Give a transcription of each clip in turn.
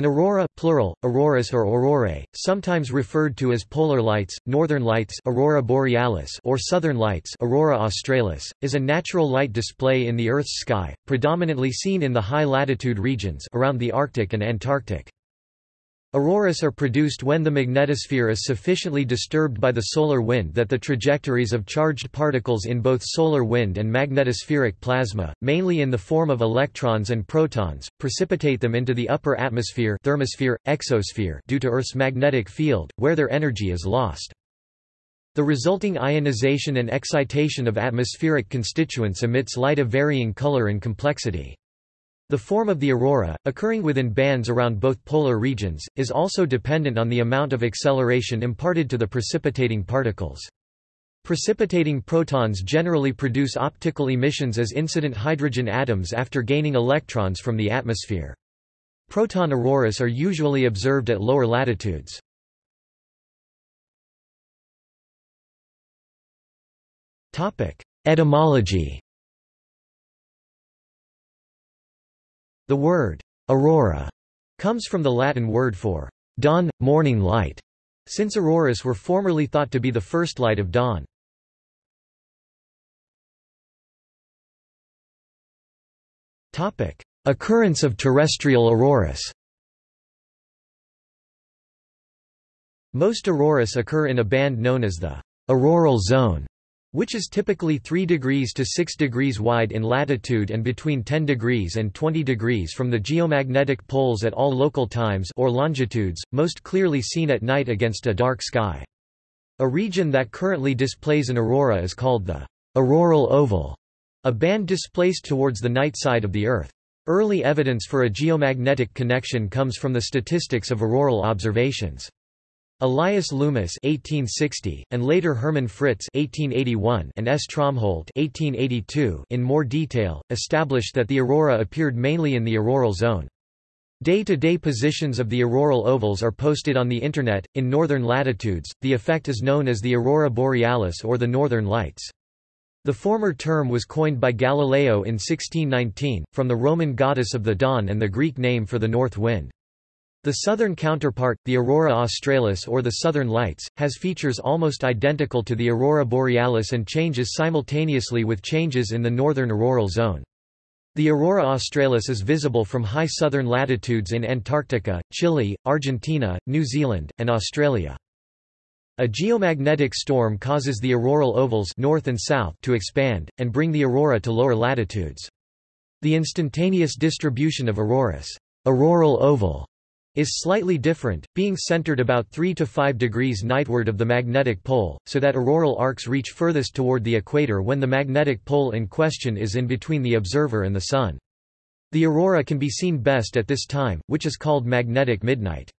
An aurora plural, auroras or aurorae, sometimes referred to as polar lights, northern lights aurora borealis or southern lights aurora australis, is a natural light display in the Earth's sky, predominantly seen in the high-latitude regions around the Arctic and Antarctic. Auroras are produced when the magnetosphere is sufficiently disturbed by the solar wind that the trajectories of charged particles in both solar wind and magnetospheric plasma, mainly in the form of electrons and protons, precipitate them into the upper atmosphere thermosphere, exosphere due to Earth's magnetic field, where their energy is lost. The resulting ionization and excitation of atmospheric constituents emits light of varying color and complexity. The form of the aurora, occurring within bands around both polar regions, is also dependent on the amount of acceleration imparted to the precipitating particles. Precipitating protons generally produce optical emissions as incident hydrogen atoms after gaining electrons from the atmosphere. Proton auroras are usually observed at lower latitudes. Etymology The word aurora comes from the Latin word for dawn, morning light, since auroras were formerly thought to be the first light of dawn. Topic: Occurrence of terrestrial auroras. Most auroras occur in a band known as the auroral zone, which is typically 3 degrees to 6 degrees wide in latitude and between 10 degrees and 20 degrees from the geomagnetic poles at all local times or longitudes, most clearly seen at night against a dark sky. A region that currently displays an aurora is called the auroral oval, a band displaced towards the night side of the Earth. Early evidence for a geomagnetic connection comes from the statistics of auroral observations. Elias Loomis (1860) and later Hermann Fritz (1881) and S. Tromholt (1882) in more detail established that the aurora appeared mainly in the auroral zone. Day-to-day -day positions of the auroral ovals are posted on the Internet. In northern latitudes, the effect is known as the aurora borealis or the northern lights. The former term was coined by Galileo in 1619, from the Roman goddess of the dawn and the Greek name for the north wind. The southern counterpart, the aurora australis or the southern lights, has features almost identical to the aurora borealis and changes simultaneously with changes in the northern auroral zone. The aurora australis is visible from high southern latitudes in Antarctica, Chile, Argentina, New Zealand, and Australia. A geomagnetic storm causes the auroral ovals north and south to expand, and bring the aurora to lower latitudes. The instantaneous distribution of auroras auroral oval is slightly different, being centered about 3 to 5 degrees nightward of the magnetic pole, so that auroral arcs reach furthest toward the equator when the magnetic pole in question is in between the observer and the Sun. The aurora can be seen best at this time, which is called magnetic midnight.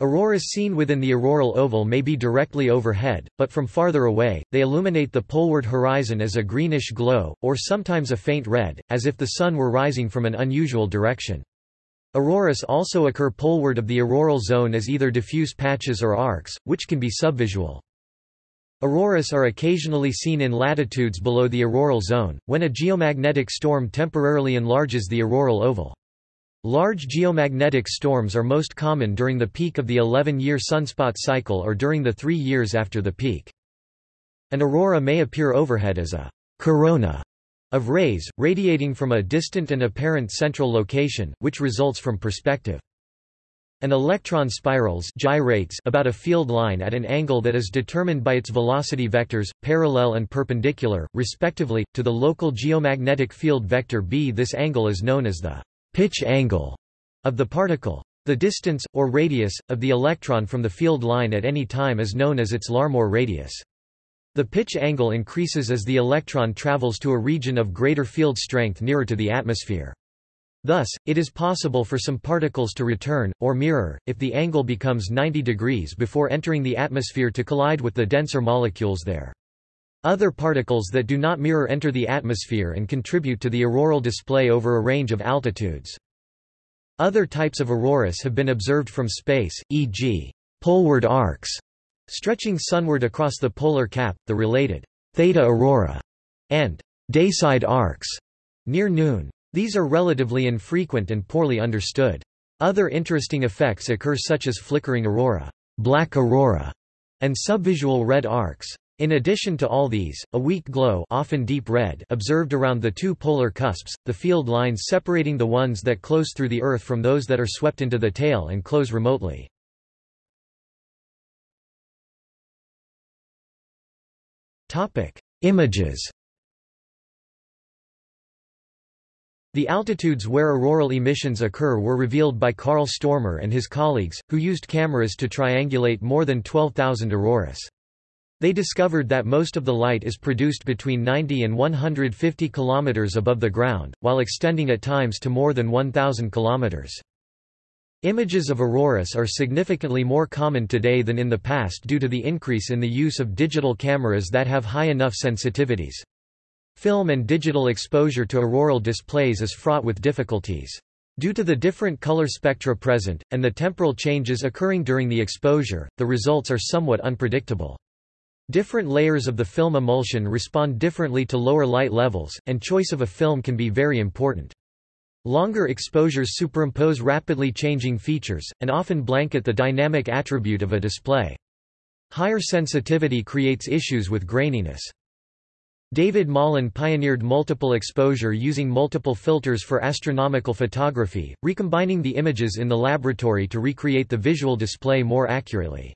Auroras seen within the auroral oval may be directly overhead, but from farther away, they illuminate the poleward horizon as a greenish glow, or sometimes a faint red, as if the sun were rising from an unusual direction. Auroras also occur poleward of the auroral zone as either diffuse patches or arcs, which can be subvisual. Auroras are occasionally seen in latitudes below the auroral zone, when a geomagnetic storm temporarily enlarges the auroral oval. Large geomagnetic storms are most common during the peak of the 11-year sunspot cycle or during the three years after the peak. An aurora may appear overhead as a corona of rays, radiating from a distant and apparent central location, which results from perspective. An electron spirals gyrates about a field line at an angle that is determined by its velocity vectors, parallel and perpendicular, respectively, to the local geomagnetic field vector b. This angle is known as the pitch angle of the particle. The distance, or radius, of the electron from the field line at any time is known as its Larmor radius. The pitch angle increases as the electron travels to a region of greater field strength nearer to the atmosphere. Thus, it is possible for some particles to return, or mirror, if the angle becomes 90 degrees before entering the atmosphere to collide with the denser molecules there. Other particles that do not mirror enter the atmosphere and contribute to the auroral display over a range of altitudes. Other types of auroras have been observed from space, e.g. poleward arcs, Stretching sunward across the polar cap, the related theta aurora and dayside arcs near noon. These are relatively infrequent and poorly understood. Other interesting effects occur such as flickering aurora, black aurora, and subvisual red arcs. In addition to all these, a weak glow often deep red observed around the two polar cusps, the field lines separating the ones that close through the Earth from those that are swept into the tail and close remotely. Images The altitudes where auroral emissions occur were revealed by Carl Stormer and his colleagues, who used cameras to triangulate more than 12,000 auroras. They discovered that most of the light is produced between 90 and 150 km above the ground, while extending at times to more than 1,000 km. Images of auroras are significantly more common today than in the past due to the increase in the use of digital cameras that have high enough sensitivities. Film and digital exposure to auroral displays is fraught with difficulties. Due to the different color spectra present, and the temporal changes occurring during the exposure, the results are somewhat unpredictable. Different layers of the film emulsion respond differently to lower light levels, and choice of a film can be very important. Longer exposures superimpose rapidly changing features, and often blanket the dynamic attribute of a display. Higher sensitivity creates issues with graininess. David Mallon pioneered multiple exposure using multiple filters for astronomical photography, recombining the images in the laboratory to recreate the visual display more accurately.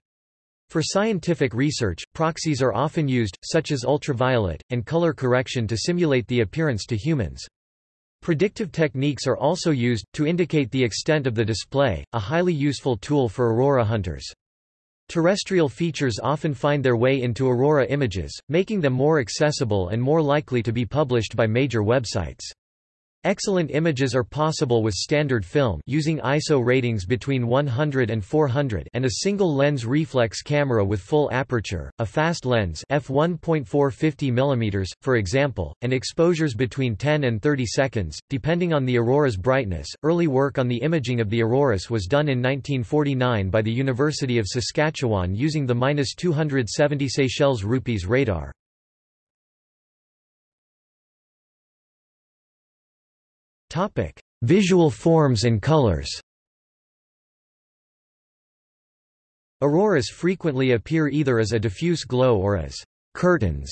For scientific research, proxies are often used, such as ultraviolet, and color correction to simulate the appearance to humans. Predictive techniques are also used, to indicate the extent of the display, a highly useful tool for aurora hunters. Terrestrial features often find their way into aurora images, making them more accessible and more likely to be published by major websites. Excellent images are possible with standard film using ISO ratings between 100 and 400 and a single lens reflex camera with full aperture, a fast lens f1.450 mm, for example, and exposures between 10 and 30 seconds, depending on the aurora's brightness. Early work on the imaging of the auroras was done in 1949 by the University of Saskatchewan using the 270 Seychelles rupees radar. Topic: Visual forms and colors. Auroras frequently appear either as a diffuse glow or as curtains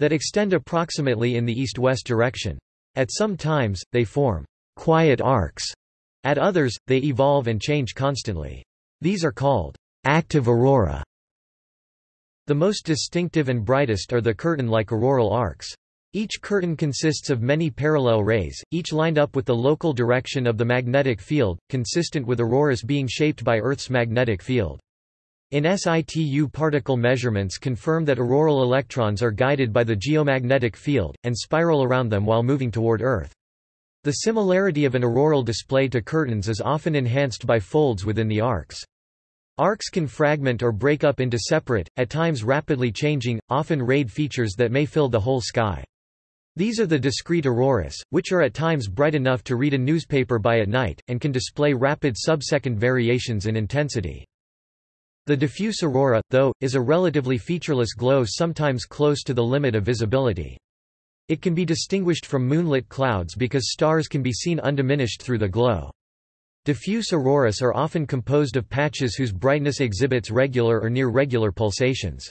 that extend approximately in the east-west direction. At some times, they form quiet arcs. At others, they evolve and change constantly. These are called active aurora. The most distinctive and brightest are the curtain-like auroral arcs. Each curtain consists of many parallel rays, each lined up with the local direction of the magnetic field, consistent with auroras being shaped by Earth's magnetic field. In situ particle measurements confirm that auroral electrons are guided by the geomagnetic field, and spiral around them while moving toward Earth. The similarity of an auroral display to curtains is often enhanced by folds within the arcs. Arcs can fragment or break up into separate, at times rapidly changing, often rayed features that may fill the whole sky. These are the discrete auroras, which are at times bright enough to read a newspaper by at night, and can display rapid sub-second variations in intensity. The diffuse aurora, though, is a relatively featureless glow sometimes close to the limit of visibility. It can be distinguished from moonlit clouds because stars can be seen undiminished through the glow. Diffuse auroras are often composed of patches whose brightness exhibits regular or near regular pulsations.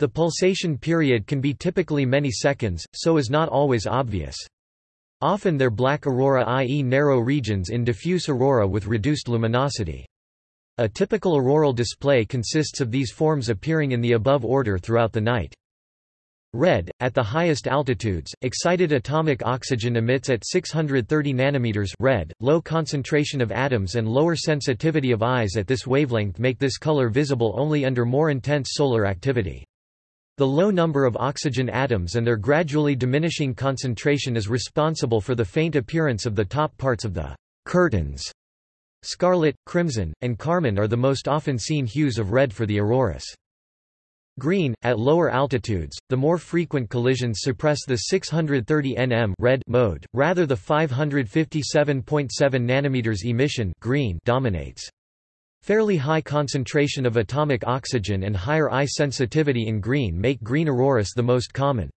The pulsation period can be typically many seconds, so is not always obvious. Often they're black aurora i.e. narrow regions in diffuse aurora with reduced luminosity. A typical auroral display consists of these forms appearing in the above order throughout the night. Red, at the highest altitudes, excited atomic oxygen emits at 630 nanometers red. Low concentration of atoms and lower sensitivity of eyes at this wavelength make this color visible only under more intense solar activity. The low number of oxygen atoms and their gradually diminishing concentration is responsible for the faint appearance of the top parts of the curtains. Scarlet, crimson, and carmine are the most often seen hues of red for the auroras. Green, at lower altitudes, the more frequent collisions suppress the 630 nm red mode, rather the 557.7 nm emission green dominates. Fairly high concentration of atomic oxygen and higher eye sensitivity in green make green auroras the most common.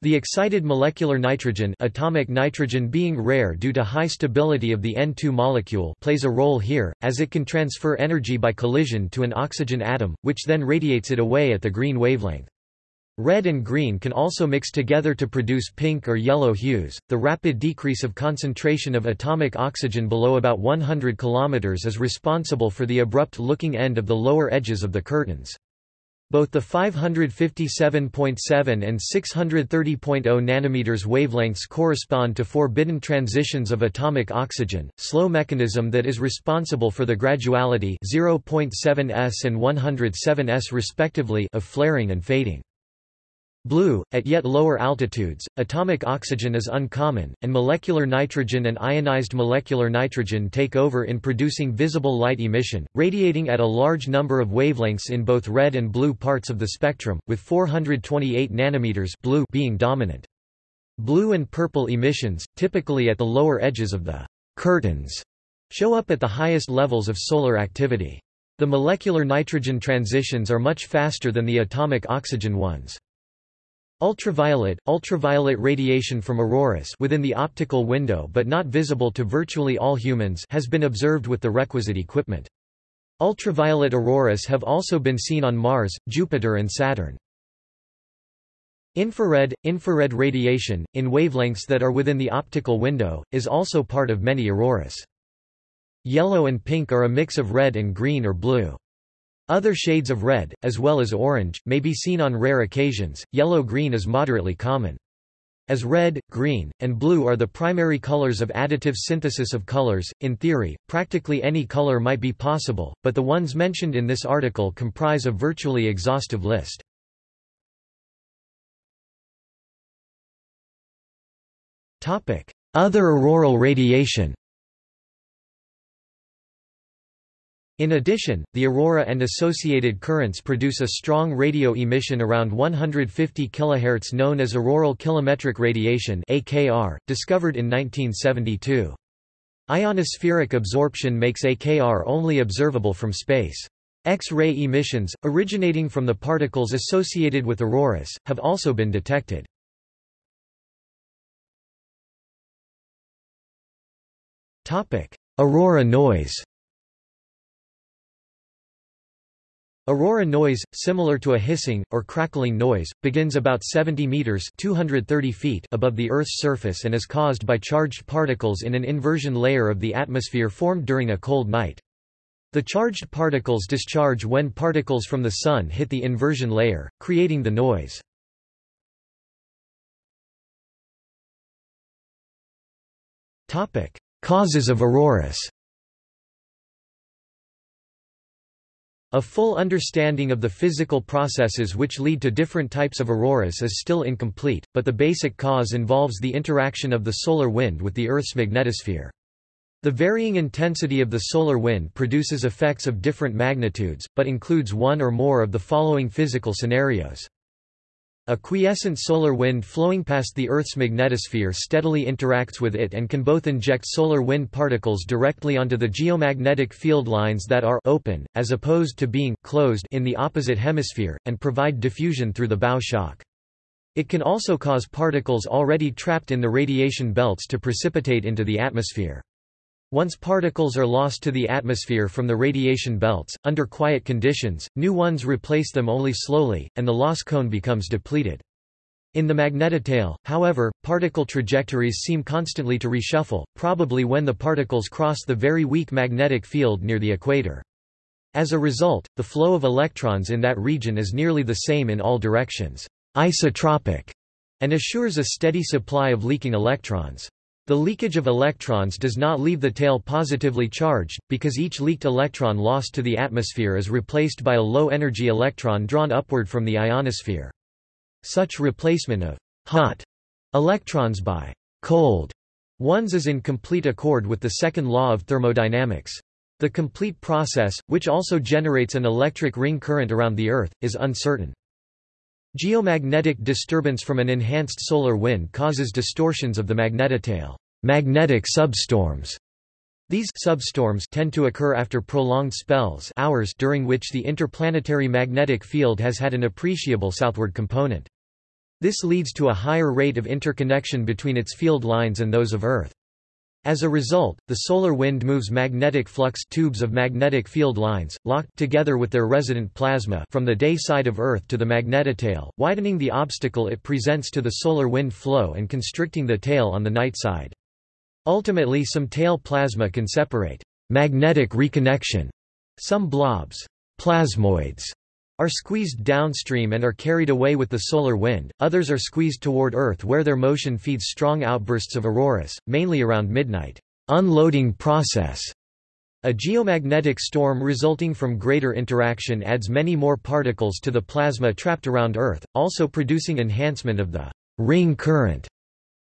The excited molecular nitrogen atomic nitrogen being rare due to high stability of the N2 molecule plays a role here, as it can transfer energy by collision to an oxygen atom, which then radiates it away at the green wavelength. Red and green can also mix together to produce pink or yellow hues. The rapid decrease of concentration of atomic oxygen below about 100 km is responsible for the abrupt looking end of the lower edges of the curtains. Both the 557.7 and 630.0 nanometers wavelengths correspond to forbidden transitions of atomic oxygen, slow mechanism that is responsible for the graduality 0.7s and 107s respectively of flaring and fading. Blue, at yet lower altitudes, atomic oxygen is uncommon, and molecular nitrogen and ionized molecular nitrogen take over in producing visible light emission, radiating at a large number of wavelengths in both red and blue parts of the spectrum, with 428 nanometers blue being dominant. Blue and purple emissions, typically at the lower edges of the curtains, show up at the highest levels of solar activity. The molecular nitrogen transitions are much faster than the atomic oxygen ones. Ultraviolet, ultraviolet radiation from auroras within the optical window but not visible to virtually all humans has been observed with the requisite equipment. Ultraviolet auroras have also been seen on Mars, Jupiter and Saturn. Infrared, infrared radiation, in wavelengths that are within the optical window, is also part of many auroras. Yellow and pink are a mix of red and green or blue. Other shades of red, as well as orange, may be seen on rare occasions. Yellow-green is moderately common. As red, green, and blue are the primary colors of additive synthesis of colors, in theory, practically any color might be possible, but the ones mentioned in this article comprise a virtually exhaustive list. Other auroral radiation In addition, the aurora and associated currents produce a strong radio emission around 150 kHz known as auroral kilometric radiation AKR, discovered in 1972. Ionospheric absorption makes AKR only observable from space. X-ray emissions, originating from the particles associated with auroras, have also been detected. Aurora noise Aurora noise, similar to a hissing, or crackling noise, begins about 70 meters 230 feet above the Earth's surface and is caused by charged particles in an inversion layer of the atmosphere formed during a cold night. The charged particles discharge when particles from the Sun hit the inversion layer, creating the noise. Causes of auroras A full understanding of the physical processes which lead to different types of auroras is still incomplete, but the basic cause involves the interaction of the solar wind with the Earth's magnetosphere. The varying intensity of the solar wind produces effects of different magnitudes, but includes one or more of the following physical scenarios. A quiescent solar wind flowing past the Earth's magnetosphere steadily interacts with it and can both inject solar wind particles directly onto the geomagnetic field lines that are open, as opposed to being closed in the opposite hemisphere, and provide diffusion through the bow shock. It can also cause particles already trapped in the radiation belts to precipitate into the atmosphere. Once particles are lost to the atmosphere from the radiation belts, under quiet conditions, new ones replace them only slowly, and the loss cone becomes depleted. In the magnetotail, however, particle trajectories seem constantly to reshuffle, probably when the particles cross the very weak magnetic field near the equator. As a result, the flow of electrons in that region is nearly the same in all directions, isotropic, and assures a steady supply of leaking electrons. The leakage of electrons does not leave the tail positively charged, because each leaked electron lost to the atmosphere is replaced by a low-energy electron drawn upward from the ionosphere. Such replacement of hot electrons by cold ones is in complete accord with the second law of thermodynamics. The complete process, which also generates an electric ring current around the Earth, is uncertain. Geomagnetic disturbance from an enhanced solar wind causes distortions of the magnetotail magnetic substorms. These substorms tend to occur after prolonged spells hours during which the interplanetary magnetic field has had an appreciable southward component. This leads to a higher rate of interconnection between its field lines and those of Earth. As a result, the solar wind moves magnetic flux tubes of magnetic field lines, locked together with their resident plasma from the day side of Earth to the magnetotail, widening the obstacle it presents to the solar wind flow and constricting the tail on the night side. Ultimately some tail plasma can separate magnetic reconnection. Some blobs plasmoids are squeezed downstream and are carried away with the solar wind, others are squeezed toward Earth where their motion feeds strong outbursts of auroras, mainly around midnight. Unloading process a geomagnetic storm resulting from greater interaction adds many more particles to the plasma trapped around Earth, also producing enhancement of the ring current.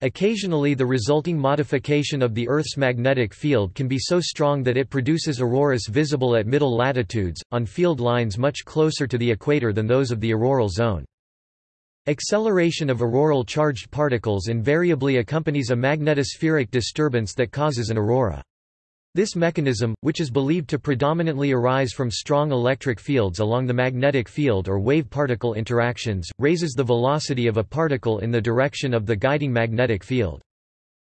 Occasionally the resulting modification of the Earth's magnetic field can be so strong that it produces auroras visible at middle latitudes, on field lines much closer to the equator than those of the auroral zone. Acceleration of auroral charged particles invariably accompanies a magnetospheric disturbance that causes an aurora. This mechanism, which is believed to predominantly arise from strong electric fields along the magnetic field or wave-particle interactions, raises the velocity of a particle in the direction of the guiding magnetic field.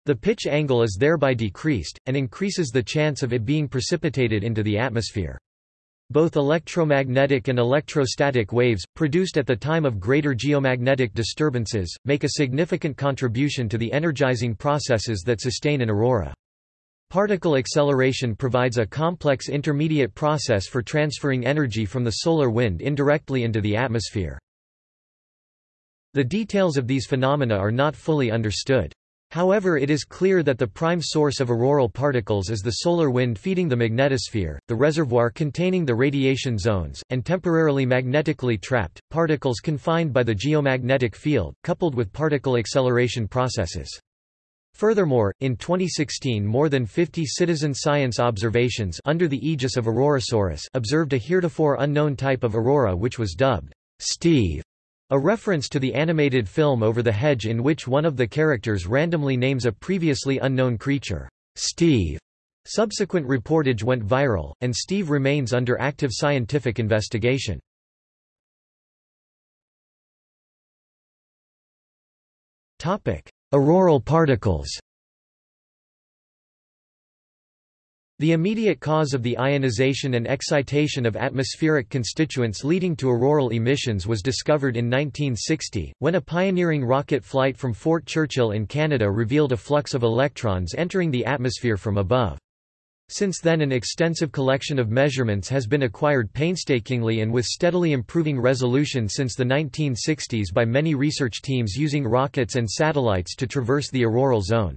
The pitch angle is thereby decreased, and increases the chance of it being precipitated into the atmosphere. Both electromagnetic and electrostatic waves, produced at the time of greater geomagnetic disturbances, make a significant contribution to the energizing processes that sustain an aurora. Particle acceleration provides a complex intermediate process for transferring energy from the solar wind indirectly into the atmosphere. The details of these phenomena are not fully understood. However it is clear that the prime source of auroral particles is the solar wind feeding the magnetosphere, the reservoir containing the radiation zones, and temporarily magnetically trapped, particles confined by the geomagnetic field, coupled with particle acceleration processes. Furthermore, in 2016 more than 50 citizen science observations under the aegis of Aurorasaurus observed a heretofore unknown type of aurora which was dubbed Steve, a reference to the animated film Over the Hedge in which one of the characters randomly names a previously unknown creature, Steve. Subsequent reportage went viral, and Steve remains under active scientific investigation. Auroral particles The immediate cause of the ionization and excitation of atmospheric constituents leading to auroral emissions was discovered in 1960, when a pioneering rocket flight from Fort Churchill in Canada revealed a flux of electrons entering the atmosphere from above. Since then an extensive collection of measurements has been acquired painstakingly and with steadily improving resolution since the 1960s by many research teams using rockets and satellites to traverse the auroral zone.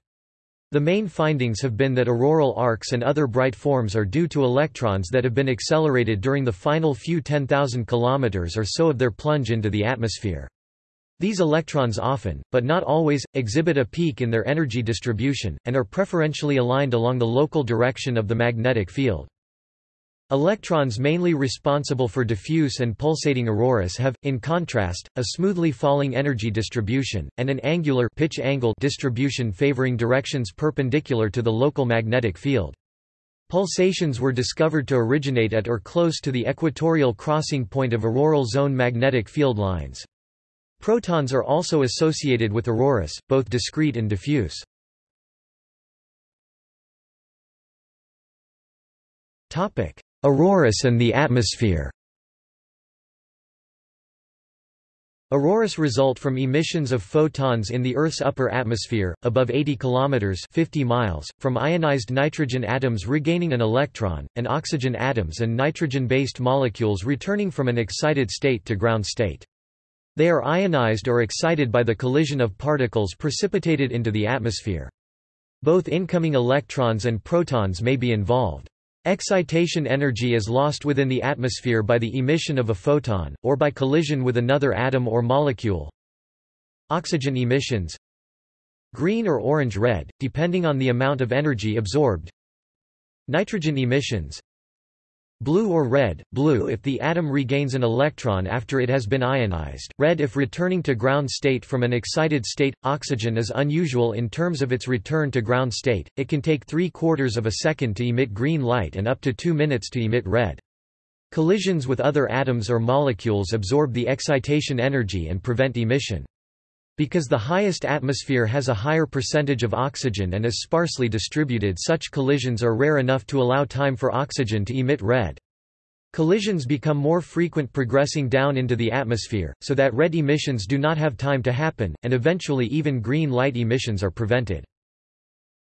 The main findings have been that auroral arcs and other bright forms are due to electrons that have been accelerated during the final few 10,000 km or so of their plunge into the atmosphere. These electrons often, but not always, exhibit a peak in their energy distribution, and are preferentially aligned along the local direction of the magnetic field. Electrons mainly responsible for diffuse and pulsating auroras have, in contrast, a smoothly falling energy distribution, and an angular pitch angle distribution favoring directions perpendicular to the local magnetic field. Pulsations were discovered to originate at or close to the equatorial crossing point of auroral zone magnetic field lines. Protons are also associated with auroras, both discrete and diffuse. Auroras and the atmosphere Auroras result from emissions of photons in the Earth's upper atmosphere, above 80 km 50 miles, from ionized nitrogen atoms regaining an electron, and oxygen atoms and nitrogen-based molecules returning from an excited state to ground state. They are ionized or excited by the collision of particles precipitated into the atmosphere. Both incoming electrons and protons may be involved. Excitation energy is lost within the atmosphere by the emission of a photon, or by collision with another atom or molecule. Oxygen emissions Green or orange-red, depending on the amount of energy absorbed Nitrogen emissions Blue or red, blue if the atom regains an electron after it has been ionized, red if returning to ground state from an excited state. Oxygen is unusual in terms of its return to ground state, it can take three quarters of a second to emit green light and up to two minutes to emit red. Collisions with other atoms or molecules absorb the excitation energy and prevent emission. Because the highest atmosphere has a higher percentage of oxygen and is sparsely distributed such collisions are rare enough to allow time for oxygen to emit red. Collisions become more frequent progressing down into the atmosphere, so that red emissions do not have time to happen, and eventually even green light emissions are prevented.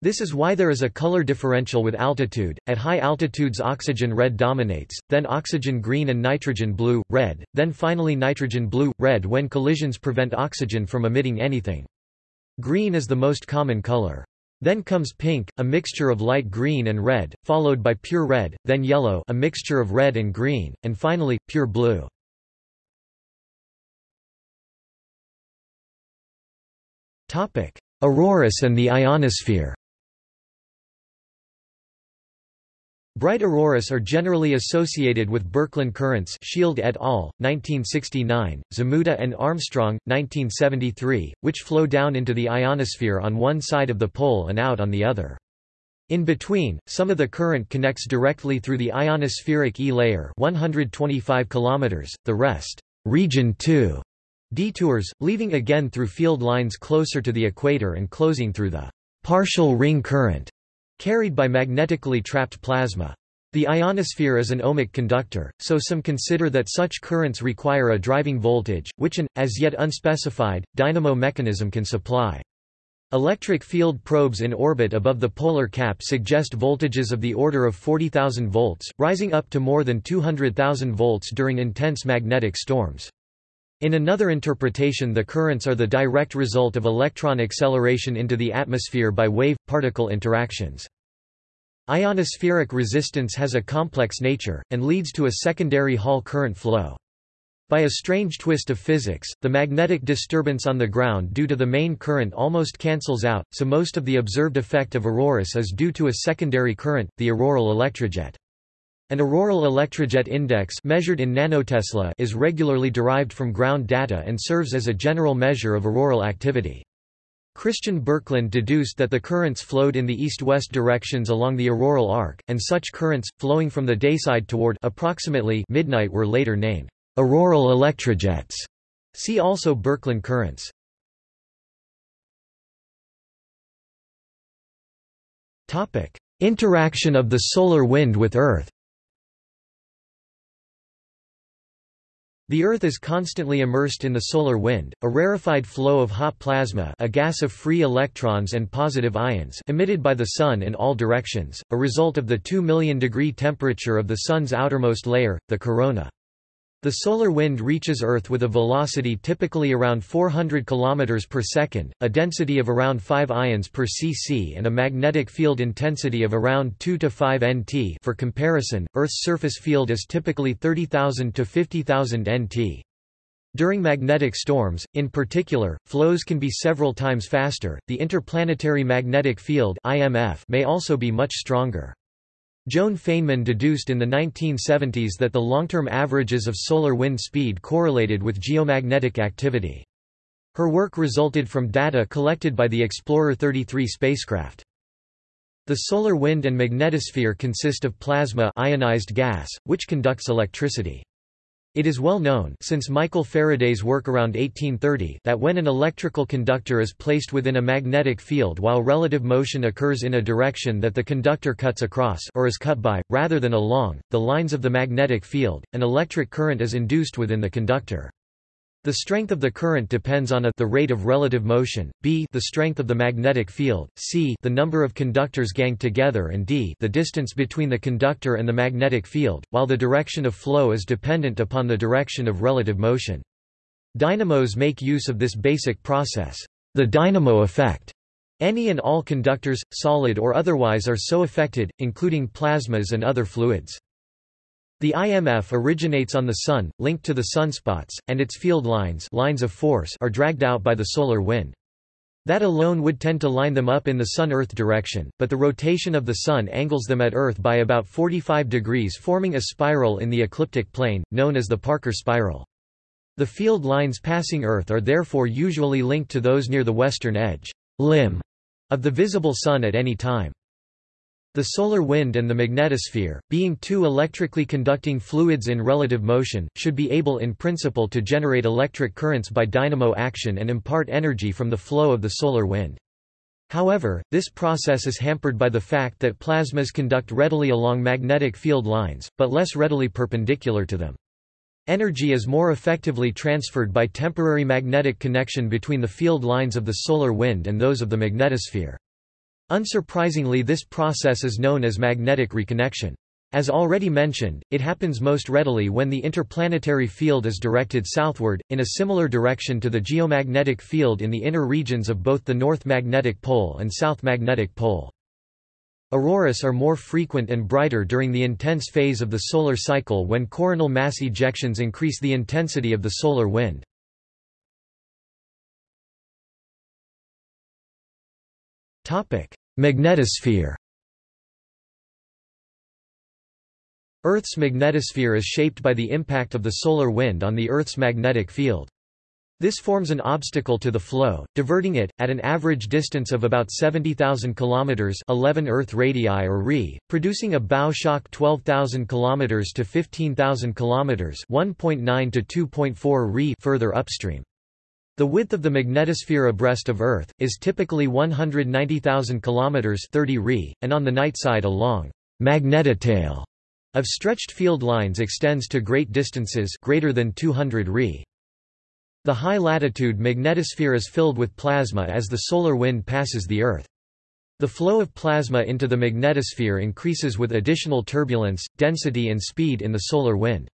This is why there is a color differential with altitude. At high altitudes oxygen red dominates, then oxygen green and nitrogen blue, red, then finally nitrogen blue, red when collisions prevent oxygen from emitting anything. Green is the most common color. Then comes pink, a mixture of light green and red, followed by pure red, then yellow a mixture of red and green, and finally, pure blue. Auroras and the ionosphere Bright auroras are generally associated with Birkeland currents Schield et al., 1969, Zmuda and Armstrong, 1973, which flow down into the ionosphere on one side of the pole and out on the other. In between, some of the current connects directly through the ionospheric E layer 125 km, the rest, region 2, detours, leaving again through field lines closer to the equator and closing through the partial ring current carried by magnetically trapped plasma. The ionosphere is an ohmic conductor, so some consider that such currents require a driving voltage, which an, as yet unspecified, dynamo mechanism can supply. Electric field probes in orbit above the polar cap suggest voltages of the order of 40,000 volts, rising up to more than 200,000 volts during intense magnetic storms. In another interpretation the currents are the direct result of electron acceleration into the atmosphere by wave-particle interactions. Ionospheric resistance has a complex nature, and leads to a secondary Hall current flow. By a strange twist of physics, the magnetic disturbance on the ground due to the main current almost cancels out, so most of the observed effect of auroras is due to a secondary current, the auroral electrojet. An auroral electrojet index measured in nanotesla is regularly derived from ground data and serves as a general measure of auroral activity. Christian Birkeland deduced that the currents flowed in the east-west directions along the auroral arc, and such currents, flowing from the dayside toward approximately midnight were later named auroral electrojets. See also Birkeland currents. Interaction of the solar wind with Earth The Earth is constantly immersed in the solar wind, a rarefied flow of hot plasma a gas of free electrons and positive ions emitted by the Sun in all directions, a result of the 2 million degree temperature of the Sun's outermost layer, the corona. The solar wind reaches Earth with a velocity typically around 400 km per second, a density of around 5 ions per cc and a magnetic field intensity of around 2 to 5 nt for comparison, Earth's surface field is typically 30,000 to 50,000 nt. During magnetic storms, in particular, flows can be several times faster. The interplanetary magnetic field (IMF) may also be much stronger. Joan Feynman deduced in the 1970s that the long-term averages of solar wind speed correlated with geomagnetic activity. Her work resulted from data collected by the Explorer 33 spacecraft. The solar wind and magnetosphere consist of plasma ionized gas, which conducts electricity. It is well known since Michael Faraday's work around 1830 that when an electrical conductor is placed within a magnetic field while relative motion occurs in a direction that the conductor cuts across or is cut by, rather than along, the lines of the magnetic field, an electric current is induced within the conductor. The strength of the current depends on a the rate of relative motion, b the strength of the magnetic field, c the number of conductors ganged together and d the distance between the conductor and the magnetic field, while the direction of flow is dependent upon the direction of relative motion. Dynamos make use of this basic process, the dynamo effect. Any and all conductors, solid or otherwise are so affected, including plasmas and other fluids. The IMF originates on the Sun, linked to the sunspots, and its field lines, lines of force are dragged out by the solar wind. That alone would tend to line them up in the Sun-Earth direction, but the rotation of the Sun angles them at Earth by about 45 degrees forming a spiral in the ecliptic plane, known as the Parker spiral. The field lines passing Earth are therefore usually linked to those near the western edge limb of the visible Sun at any time. The solar wind and the magnetosphere, being two electrically conducting fluids in relative motion, should be able in principle to generate electric currents by dynamo action and impart energy from the flow of the solar wind. However, this process is hampered by the fact that plasmas conduct readily along magnetic field lines, but less readily perpendicular to them. Energy is more effectively transferred by temporary magnetic connection between the field lines of the solar wind and those of the magnetosphere. Unsurprisingly this process is known as magnetic reconnection. As already mentioned, it happens most readily when the interplanetary field is directed southward, in a similar direction to the geomagnetic field in the inner regions of both the north magnetic pole and south magnetic pole. Auroras are more frequent and brighter during the intense phase of the solar cycle when coronal mass ejections increase the intensity of the solar wind. Magnetosphere Earth's magnetosphere is shaped by the impact of the solar wind on the Earth's magnetic field. This forms an obstacle to the flow, diverting it, at an average distance of about 70,000 km 11 Earth radii or Re, producing a bow shock 12,000 km to 15,000 km 1.9 to 2.4 Re further upstream. The width of the magnetosphere abreast of Earth, is typically 190,000 km 30 Re, and on the night side a long magnetotail of stretched field lines extends to great distances greater than 200 Re. The high-latitude magnetosphere is filled with plasma as the solar wind passes the Earth. The flow of plasma into the magnetosphere increases with additional turbulence, density and speed in the solar wind.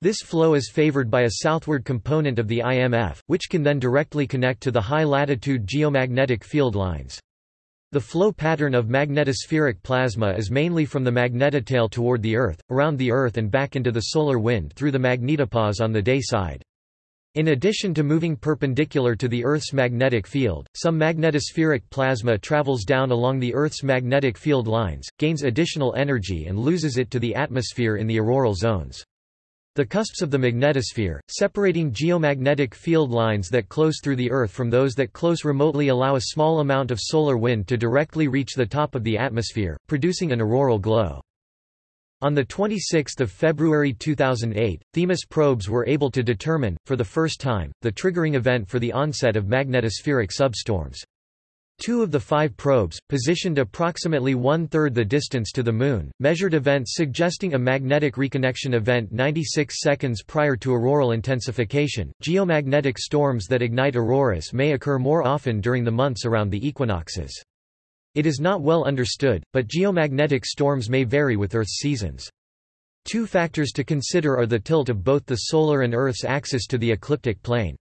This flow is favored by a southward component of the IMF, which can then directly connect to the high-latitude geomagnetic field lines. The flow pattern of magnetospheric plasma is mainly from the magnetotail toward the Earth, around the Earth and back into the solar wind through the magnetopause on the day side. In addition to moving perpendicular to the Earth's magnetic field, some magnetospheric plasma travels down along the Earth's magnetic field lines, gains additional energy and loses it to the atmosphere in the auroral zones. The cusps of the magnetosphere, separating geomagnetic field lines that close through the Earth from those that close remotely allow a small amount of solar wind to directly reach the top of the atmosphere, producing an auroral glow. On 26 February 2008, Themis probes were able to determine, for the first time, the triggering event for the onset of magnetospheric substorms. Two of the five probes, positioned approximately one-third the distance to the Moon, measured events suggesting a magnetic reconnection event 96 seconds prior to auroral intensification. Geomagnetic storms that ignite auroras may occur more often during the months around the equinoxes. It is not well understood, but geomagnetic storms may vary with Earth's seasons. Two factors to consider are the tilt of both the solar and Earth's axis to the ecliptic plane.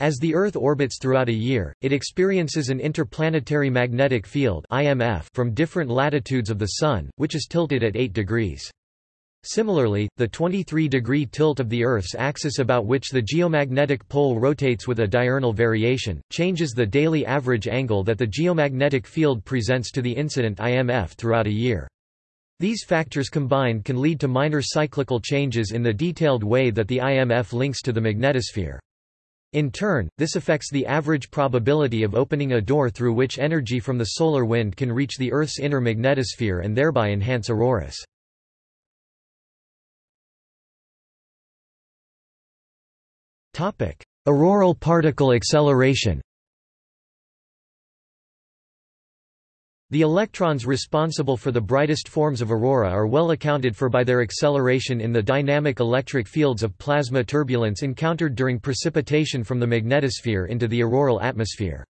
As the Earth orbits throughout a year, it experiences an interplanetary magnetic field IMF from different latitudes of the Sun, which is tilted at 8 degrees. Similarly, the 23-degree tilt of the Earth's axis about which the geomagnetic pole rotates with a diurnal variation, changes the daily average angle that the geomagnetic field presents to the incident IMF throughout a year. These factors combined can lead to minor cyclical changes in the detailed way that the IMF links to the magnetosphere. In turn, this affects the average probability of opening a door through which energy from the solar wind can reach the Earth's inner magnetosphere and thereby enhance auroras. Auroral particle acceleration The electrons responsible for the brightest forms of aurora are well accounted for by their acceleration in the dynamic electric fields of plasma turbulence encountered during precipitation from the magnetosphere into the auroral atmosphere.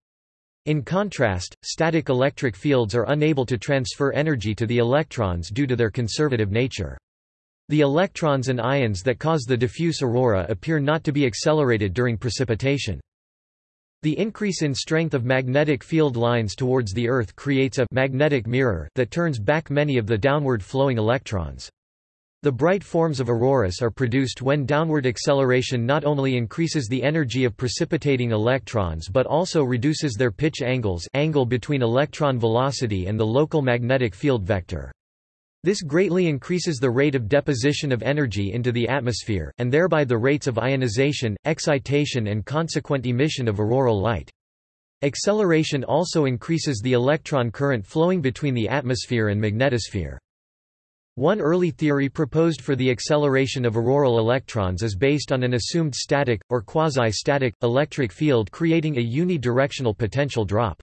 In contrast, static electric fields are unable to transfer energy to the electrons due to their conservative nature. The electrons and ions that cause the diffuse aurora appear not to be accelerated during precipitation. The increase in strength of magnetic field lines towards the Earth creates a magnetic mirror that turns back many of the downward flowing electrons. The bright forms of auroras are produced when downward acceleration not only increases the energy of precipitating electrons but also reduces their pitch angles angle between electron velocity and the local magnetic field vector. This greatly increases the rate of deposition of energy into the atmosphere, and thereby the rates of ionization, excitation and consequent emission of auroral light. Acceleration also increases the electron current flowing between the atmosphere and magnetosphere. One early theory proposed for the acceleration of auroral electrons is based on an assumed static, or quasi-static, electric field creating a unidirectional potential drop.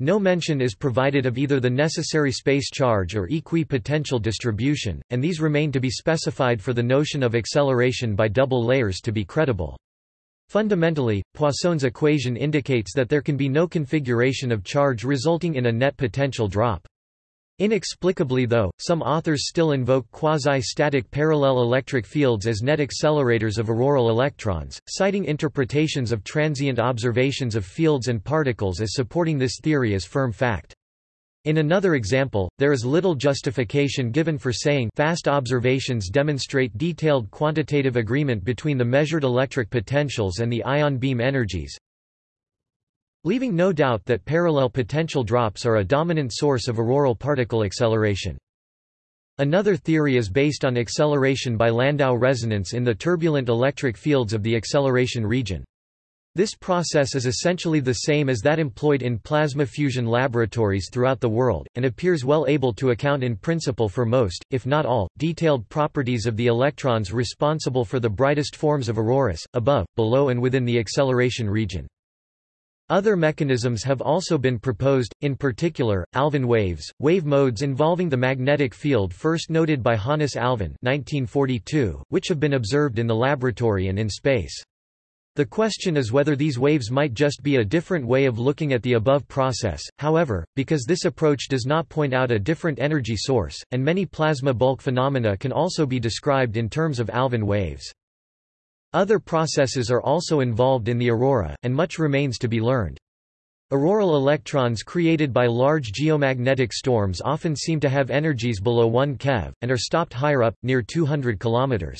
No mention is provided of either the necessary space charge or equi-potential distribution, and these remain to be specified for the notion of acceleration by double layers to be credible. Fundamentally, Poisson's equation indicates that there can be no configuration of charge resulting in a net potential drop. Inexplicably though, some authors still invoke quasi-static parallel electric fields as net accelerators of auroral electrons, citing interpretations of transient observations of fields and particles as supporting this theory as firm fact. In another example, there is little justification given for saying fast observations demonstrate detailed quantitative agreement between the measured electric potentials and the ion beam energies, leaving no doubt that parallel potential drops are a dominant source of auroral particle acceleration. Another theory is based on acceleration by Landau resonance in the turbulent electric fields of the acceleration region. This process is essentially the same as that employed in plasma fusion laboratories throughout the world, and appears well able to account in principle for most, if not all, detailed properties of the electrons responsible for the brightest forms of auroras, above, below and within the acceleration region. Other mechanisms have also been proposed, in particular, Alfvén waves, wave modes involving the magnetic field first noted by Hannes Alfvén 1942, which have been observed in the laboratory and in space. The question is whether these waves might just be a different way of looking at the above process, however, because this approach does not point out a different energy source, and many plasma bulk phenomena can also be described in terms of Alfvén waves. Other processes are also involved in the aurora, and much remains to be learned. Auroral electrons created by large geomagnetic storms often seem to have energies below 1 keV, and are stopped higher up, near 200 km.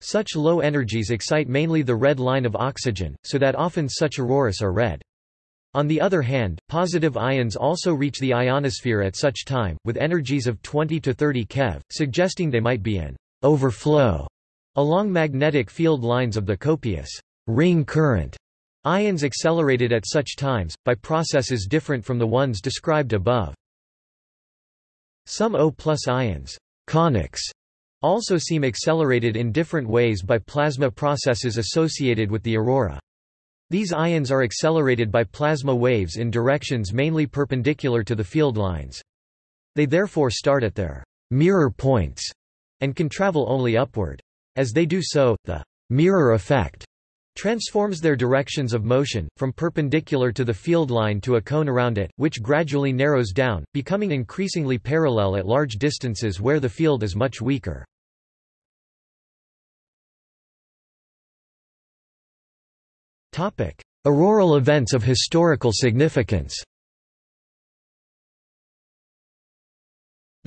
Such low energies excite mainly the red line of oxygen, so that often such auroras are red. On the other hand, positive ions also reach the ionosphere at such time, with energies of 20 to 30 keV, suggesting they might be an overflow Along magnetic field lines of the copious ring current, ions accelerated at such times, by processes different from the ones described above. Some O plus ions conics, also seem accelerated in different ways by plasma processes associated with the aurora. These ions are accelerated by plasma waves in directions mainly perpendicular to the field lines. They therefore start at their mirror points and can travel only upward. As they do so, the mirror effect transforms their directions of motion, from perpendicular to the field line to a cone around it, which gradually narrows down, becoming increasingly parallel at large distances where the field is much weaker. Auroral events of historical significance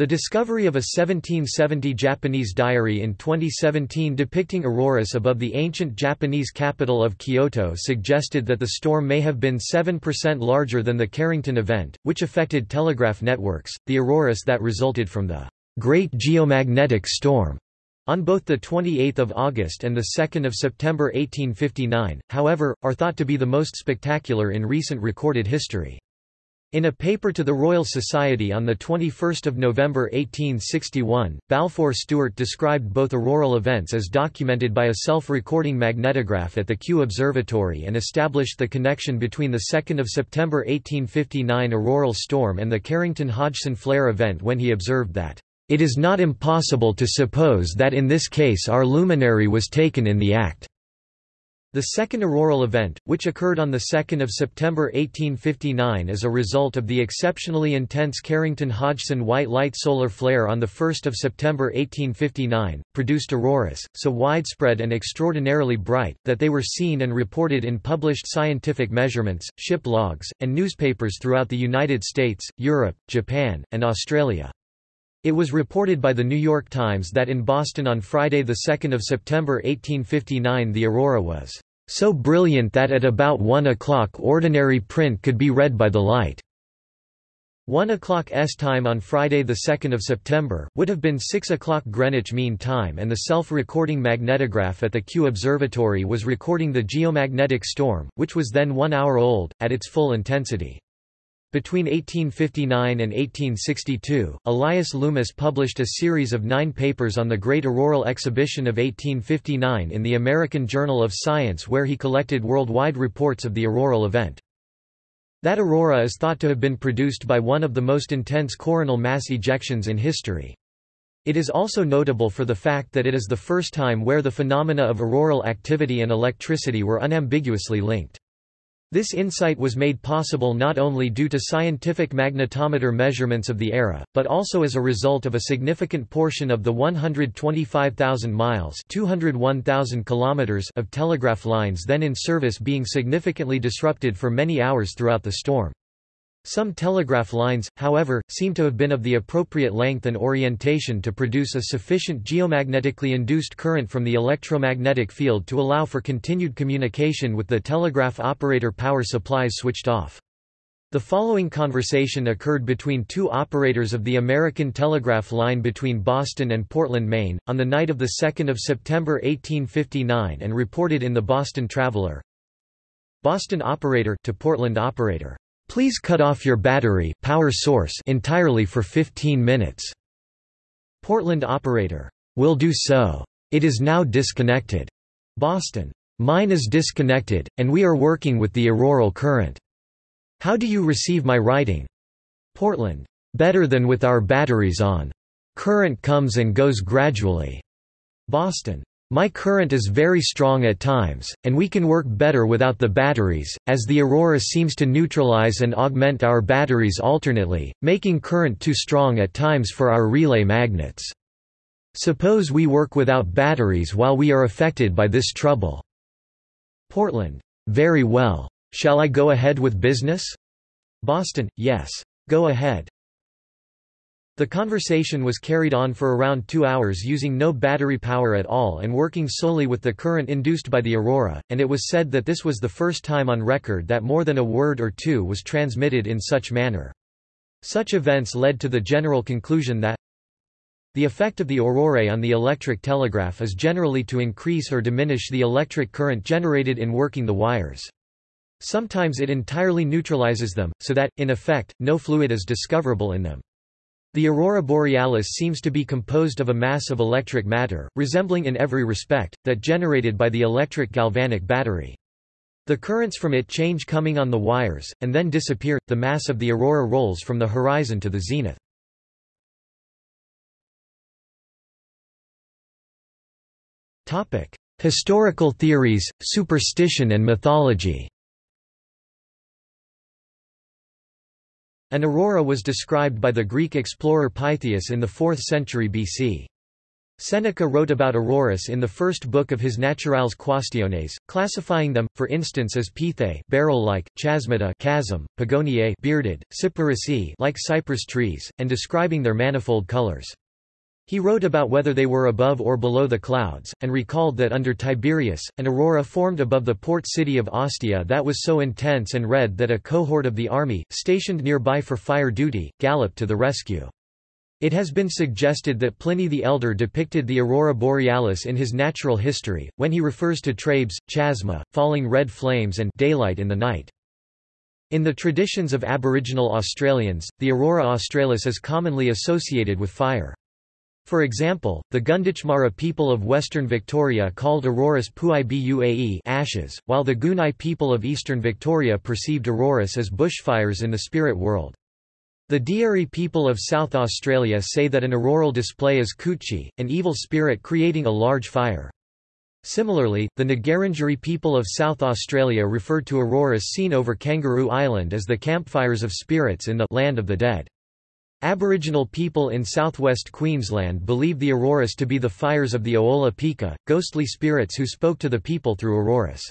The discovery of a 1770 Japanese diary in 2017 depicting auroras above the ancient Japanese capital of Kyoto suggested that the storm may have been 7% larger than the Carrington event, which affected telegraph networks, the auroras that resulted from the Great Geomagnetic Storm on both 28 August and 2 September 1859, however, are thought to be the most spectacular in recent recorded history. In a paper to the Royal Society on 21 November 1861, Balfour Stewart described both auroral events as documented by a self-recording magnetograph at the Kew Observatory and established the connection between the 2 September 1859 auroral storm and the Carrington-Hodgson flare event when he observed that, "...it is not impossible to suppose that in this case our luminary was taken in the act." The second auroral event, which occurred on 2 September 1859 as a result of the exceptionally intense Carrington-Hodgson white light solar flare on 1 September 1859, produced auroras, so widespread and extraordinarily bright, that they were seen and reported in published scientific measurements, ship logs, and newspapers throughout the United States, Europe, Japan, and Australia. It was reported by the New York Times that in Boston on Friday 2 September 1859 the aurora was so brilliant that at about 1 o'clock ordinary print could be read by the light. 1 o'clock S time on Friday 2 September, would have been 6 o'clock Greenwich Mean Time and the self-recording magnetograph at the Kew Observatory was recording the geomagnetic storm, which was then one hour old, at its full intensity. Between 1859 and 1862, Elias Loomis published a series of nine papers on the Great Auroral Exhibition of 1859 in the American Journal of Science where he collected worldwide reports of the auroral event. That aurora is thought to have been produced by one of the most intense coronal mass ejections in history. It is also notable for the fact that it is the first time where the phenomena of auroral activity and electricity were unambiguously linked. This insight was made possible not only due to scientific magnetometer measurements of the era, but also as a result of a significant portion of the 125,000 miles kilometers of telegraph lines then in service being significantly disrupted for many hours throughout the storm. Some telegraph lines, however, seem to have been of the appropriate length and orientation to produce a sufficient geomagnetically induced current from the electromagnetic field to allow for continued communication with the telegraph operator power supplies switched off. The following conversation occurred between two operators of the American Telegraph Line between Boston and Portland, Maine, on the night of 2 September 1859 and reported in the Boston Traveler. Boston operator to Portland operator. Please cut off your battery power source entirely for 15 minutes. Portland operator. Will do so. It is now disconnected. Boston. Mine is disconnected, and we are working with the auroral current. How do you receive my writing? Portland. Better than with our batteries on. Current comes and goes gradually. Boston. My current is very strong at times, and we can work better without the batteries, as the aurora seems to neutralize and augment our batteries alternately, making current too strong at times for our relay magnets. Suppose we work without batteries while we are affected by this trouble. Portland. Very well. Shall I go ahead with business? Boston. Yes. Go ahead. The conversation was carried on for around two hours using no battery power at all and working solely with the current induced by the aurora, and it was said that this was the first time on record that more than a word or two was transmitted in such manner. Such events led to the general conclusion that the effect of the aurorae on the electric telegraph is generally to increase or diminish the electric current generated in working the wires. Sometimes it entirely neutralizes them, so that, in effect, no fluid is discoverable in them. The aurora borealis seems to be composed of a mass of electric matter, resembling in every respect, that generated by the electric galvanic battery. The currents from it change coming on the wires, and then disappear. The mass of the aurora rolls from the horizon to the zenith. Historical theories, superstition and mythology An aurora was described by the Greek explorer Pytheas in the 4th century BC. Seneca wrote about auroras in the first book of his Naturales Quaestiones, classifying them, for instance as pithae barrel-like, chasmata chasm, pagoniae bearded, cyparissae like cypress trees, and describing their manifold colors. He wrote about whether they were above or below the clouds, and recalled that under Tiberius, an aurora formed above the port city of Ostia that was so intense and red that a cohort of the army, stationed nearby for fire duty, galloped to the rescue. It has been suggested that Pliny the Elder depicted the aurora borealis in his natural history, when he refers to trabes, chasma, falling red flames and daylight in the night. In the traditions of Aboriginal Australians, the aurora australis is commonly associated with fire. For example, the Gunditjmara people of western Victoria called auroras Puai Buae ashes, while the Gunai people of eastern Victoria perceived auroras as bushfires in the spirit world. The Dieri people of South Australia say that an auroral display is Kuchi, an evil spirit creating a large fire. Similarly, the Ngarrindjeri people of South Australia referred to auroras seen over Kangaroo Island as the campfires of spirits in the land of the dead. Aboriginal people in southwest Queensland believe the auroras to be the fires of the Oola Pikka, ghostly spirits who spoke to the people through auroras.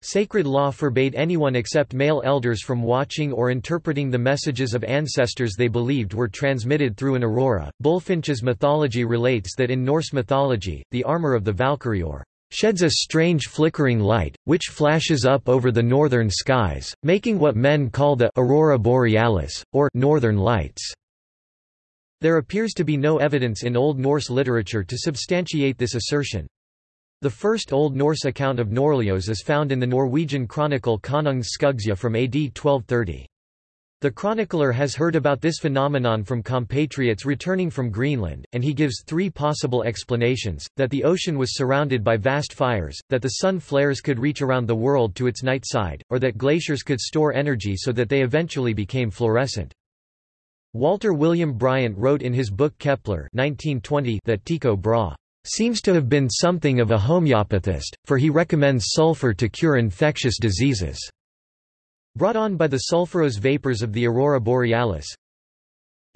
Sacred law forbade anyone except male elders from watching or interpreting the messages of ancestors they believed were transmitted through an aurora. Bulfinch's mythology relates that in Norse mythology, the armor of the Valkyrior sheds a strange flickering light, which flashes up over the northern skies, making what men call the aurora borealis, or northern lights. There appears to be no evidence in Old Norse literature to substantiate this assertion. The first Old Norse account of norðrljós is found in the Norwegian chronicle Konungs Skuggsjá from AD 1230. The chronicler has heard about this phenomenon from compatriots returning from Greenland, and he gives three possible explanations, that the ocean was surrounded by vast fires, that the sun flares could reach around the world to its night side, or that glaciers could store energy so that they eventually became fluorescent. Walter William Bryant wrote in his book Kepler 1920 that Tycho Brahe seems to have been something of a homeopathist, for he recommends sulfur to cure infectious diseases. Brought on by the sulfurous vapors of the aurora borealis,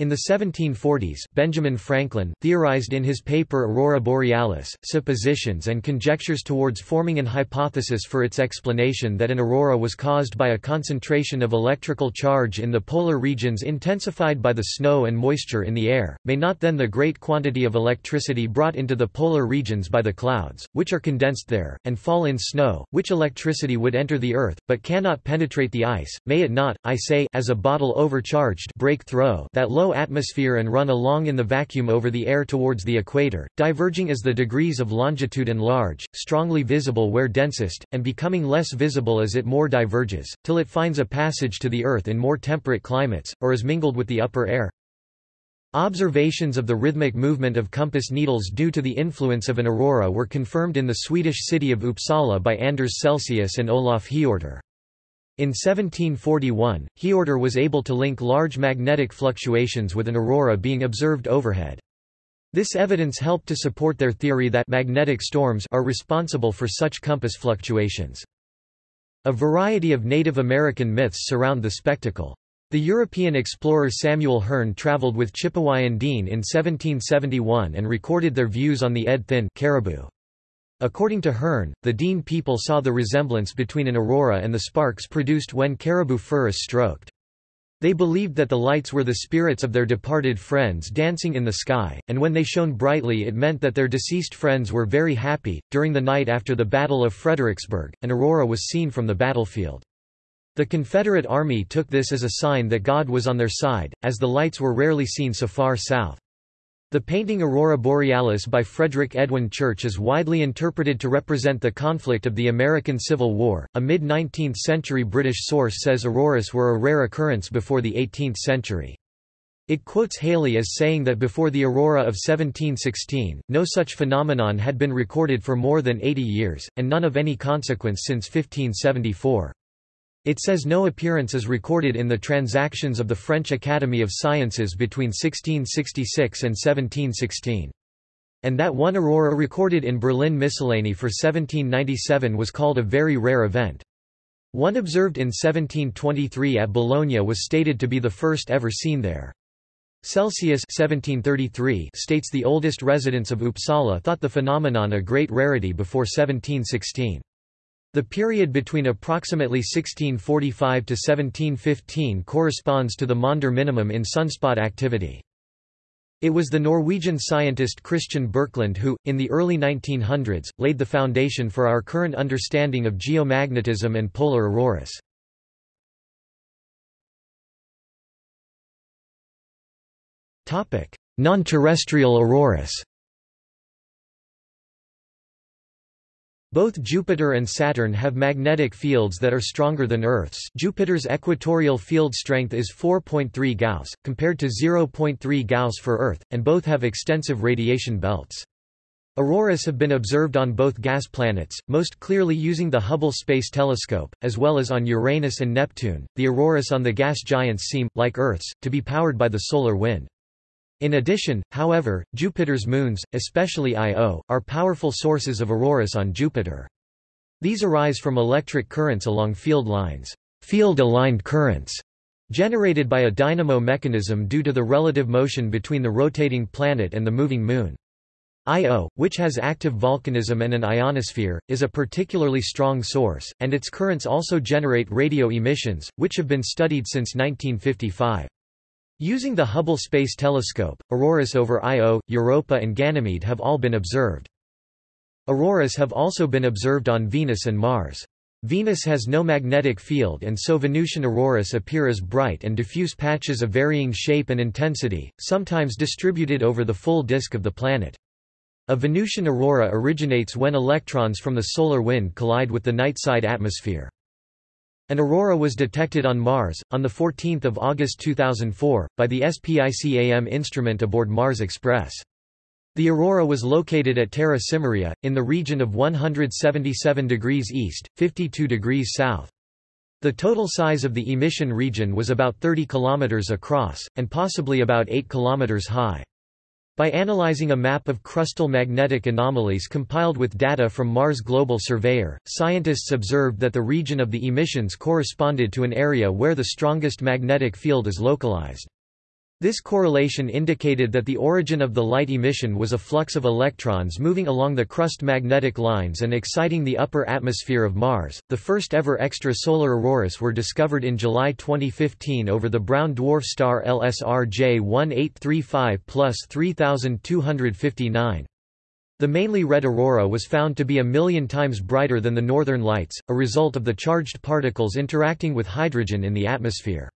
in the 1740s, Benjamin Franklin, theorized in his paper Aurora Borealis, suppositions and conjectures towards forming an hypothesis for its explanation that an aurora was caused by a concentration of electrical charge in the polar regions intensified by the snow and moisture in the air, may not then the great quantity of electricity brought into the polar regions by the clouds, which are condensed there, and fall in snow, which electricity would enter the earth, but cannot penetrate the ice, may it not, I say, as a bottle overcharged break through that low low atmosphere and run along in the vacuum over the air towards the equator, diverging as the degrees of longitude enlarge, strongly visible where densest, and becoming less visible as it more diverges, till it finds a passage to the Earth in more temperate climates, or is mingled with the upper air. Observations of the rhythmic movement of compass needles due to the influence of an aurora were confirmed in the Swedish city of Uppsala by Anders Celsius and Olof Hiorter. In 1741, Hiorter was able to link large magnetic fluctuations with an aurora being observed overhead. This evidence helped to support their theory that magnetic storms are responsible for such compass fluctuations. A variety of Native American myths surround the spectacle. The European explorer Samuel Hearne traveled with Chipewyan Dene in 1771 and recorded their views on the Ed Thin caribou. According to Hearne, the Dene people saw the resemblance between an aurora and the sparks produced when caribou fur is stroked. They believed that the lights were the spirits of their departed friends dancing in the sky, and when they shone brightly it meant that their deceased friends were very happy. During the night after the Battle of Fredericksburg, an aurora was seen from the battlefield. The Confederate Army took this as a sign that God was on their side, as the lights were rarely seen so far south. The painting Aurora Borealis by Frederick Edwin Church is widely interpreted to represent the conflict of the American Civil War. A mid 19th century British source says auroras were a rare occurrence before the 18th century. It quotes Halley as saying that before the aurora of 1716, no such phenomenon had been recorded for more than 80 years, and none of any consequence since 1574. It says no appearance is recorded in the transactions of the French Academy of Sciences between 1666 and 1716. And that one aurora recorded in Berlin Miscellany for 1797 was called a very rare event. One observed in 1723 at Bologna was stated to be the first ever seen there. Celsius 1733 states the oldest residents of Uppsala thought the phenomenon a great rarity before 1716. The period between approximately 1645 to 1715 corresponds to the Maunder minimum in sunspot activity. It was the Norwegian scientist Christian Birkeland who, in the early 1900s, laid the foundation for our current understanding of geomagnetism and polar auroras. Non-terrestrial auroras Both Jupiter and Saturn have magnetic fields that are stronger than Earth's Jupiter's equatorial field strength is 4.3 Gauss, compared to 0.3 Gauss for Earth, and both have extensive radiation belts. Auroras have been observed on both gas planets, most clearly using the Hubble Space Telescope, as well as on Uranus and Neptune. The auroras on the gas giants seem, like Earth's, to be powered by the solar wind. In addition, however, Jupiter's moons, especially Io, are powerful sources of auroras on Jupiter. These arise from electric currents along field lines, field-aligned currents, generated by a dynamo mechanism due to the relative motion between the rotating planet and the moving moon. Io, which has active volcanism and an ionosphere, is a particularly strong source, and its currents also generate radio emissions, which have been studied since 1955. Using the Hubble Space Telescope, auroras over Io, Europa and Ganymede have all been observed. Auroras have also been observed on Venus and Mars. Venus has no magnetic field and so Venusian auroras appear as bright and diffuse patches of varying shape and intensity, sometimes distributed over the full disk of the planet. A Venusian aurora originates when electrons from the solar wind collide with the nightside atmosphere. An aurora was detected on Mars, on 14 August 2004, by the SPICAM instrument aboard Mars Express. The aurora was located at Terra Cimmeria, in the region of 177 degrees east, 52 degrees south. The total size of the emission region was about 30 kilometers across, and possibly about 8 kilometers high. By analyzing a map of crustal magnetic anomalies compiled with data from Mars Global Surveyor, scientists observed that the region of the emissions corresponded to an area where the strongest magnetic field is localized. This correlation indicated that the origin of the light emission was a flux of electrons moving along the crust magnetic lines and exciting the upper atmosphere of Mars. The first ever extrasolar auroras were discovered in July 2015 over the brown dwarf star LSR J1835 plus 3259. The mainly red aurora was found to be a million times brighter than the northern lights, a result of the charged particles interacting with hydrogen in the atmosphere.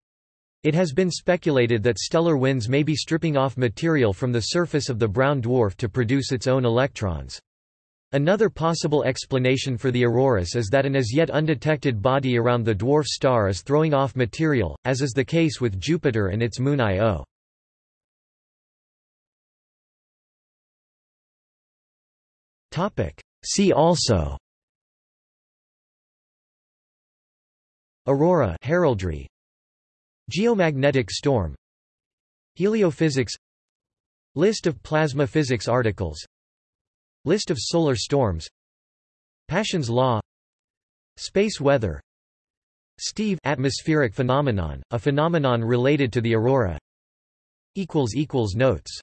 It has been speculated that stellar winds may be stripping off material from the surface of the brown dwarf to produce its own electrons. Another possible explanation for the auroras is that an as yet undetected body around the dwarf star is throwing off material, as is the case with Jupiter and its moon Io. See also Aurora heraldry Geomagnetic storm Heliophysics List of plasma physics articles List of solar storms Paschen's law Space weather Steve atmospheric phenomenon, a phenomenon related to the aurora Notes